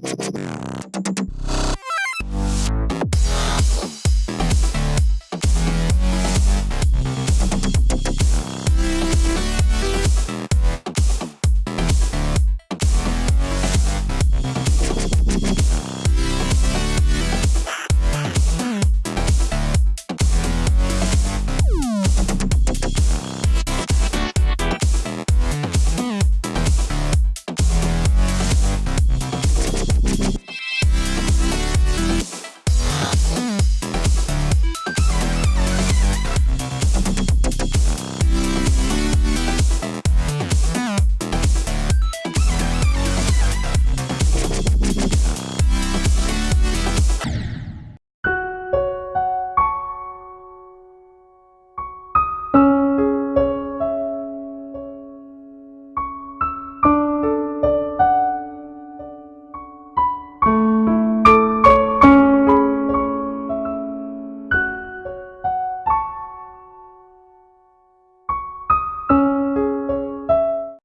パパパ。